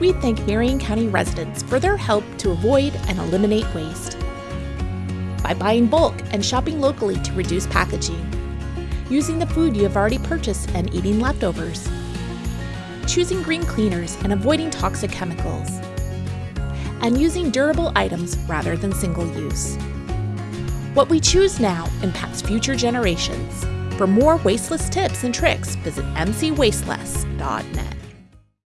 We thank Marion County residents for their help to avoid and eliminate waste. By buying bulk and shopping locally to reduce packaging. Using the food you have already purchased and eating leftovers. Choosing green cleaners and avoiding toxic chemicals. And using durable items rather than single use. What we choose now impacts future generations. For more wasteless tips and tricks, visit mcwasteless.net.